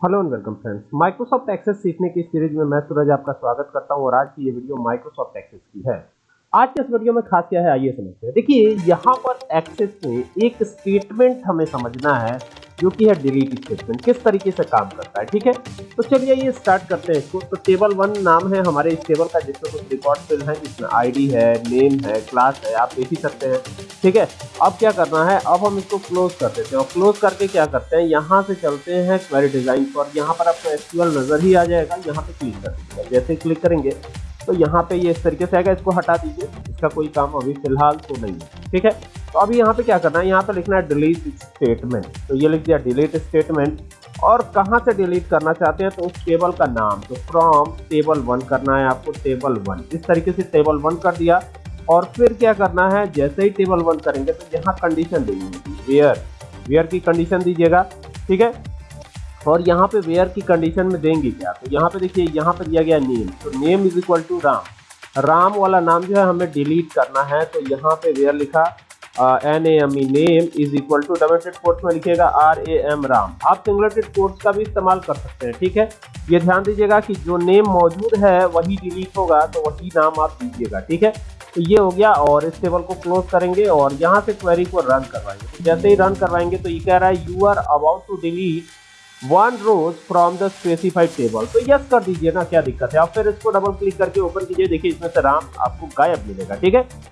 Hello and welcome friends Microsoft Access सीखने की series में मैं सूरज आपका स्वागत करता हूँ और आज की ये वीडियो माइक्रोसॉफ्ट एक्सेस की है। आज के इस वीडियो में खास क्या है, आइए समझते हैं। देखिए, यहाँ पर एक्सेस में एक स्टेटमेंट हमें समझना है। जो कि है डिलीट स्टेटमेंट किस तरीके से काम करता है, ठीक है? तो चलिए ये स्टार्ट करते हैं इसको। तो टेबल वन नाम है हमारे इस टेबल का, जिसमें कुछ रिकॉर्ड फिल है इसमें आईडी है नेम है क्लास है, आप देख ही सकते हैं, ठीक है? अब क्या करना है? अब हम इसको क्लोज कर देते हैं। और क्लोज करके क्या करते हैं? यहाँ से चलते हैं क्वेरी डिज़ाइन पर। यहाँ पर आपको एसक्यूएल नज़र ही आ जाएगा, यहाँ पे क्लिक कर दीजिएगा जैसे क्लिक करेंगे तो यहाँ पे ये इस तरीके से आएगा, इसको हटा दीजिए। इसका कोई काम अभी फ़िलहाल तो नहीं है, ठीक है? तो अभी यहाँ पे क्या करना है? यहाँ पे लिखना है डिलीट स्टेटमेंट तो ये लिख दिया डिलीट स्टेटमेंट और कहाँ से डिलीट करना चाहते हैं? तो उस टेबल का नाम. तो फ्रॉम टेबल वन करना है आपको टेबल वन इस तरीके से टेबल वन कर दिया. और फिर क्या करना है? जैसे ही टेबल वन करेंगे तो यहाँ कंडीशन देनी वेयर वेयर की कंडीशन दीजिएगा. ठीक है? और यहाँ पे वेयर की कंडीशन में देंगे क्या? तो यहाँ पे देखिए, यहाँ पे दिया गया नेम तो name is equal to Ram Ram वाला नाम जो है, हमें डिलीट करना है. तो यहाँ पे वेयर लिखा? N A M E name is equal to double quotes में लिखेगा आर ए एम राम। आप सिंगल कोर्स का भी इस्तेमाल कर सकते हैं, ठीक है? ये ध्यान दीजिएगा कि जो नेम मौजूद है, वही डिलीट होगा तो वही नाम आप दीजिएगा, ठीक है? तो ये हो गया और इस टेबल को क्लोज करेंगे और यहाँ से क्वेरी को रन करवाएँगे। तो जैसे ही रन करवाएँगे तो ये कह रहा है you are about to delete one rows from the specified table तो यस कर दीजिए ना, क्या दिक्कत है? आप फिर इसको डबल क्लिक करके ओपन कीजिए, देखिए इसमें से राम आपको गायब मिलेगा, ठीक है?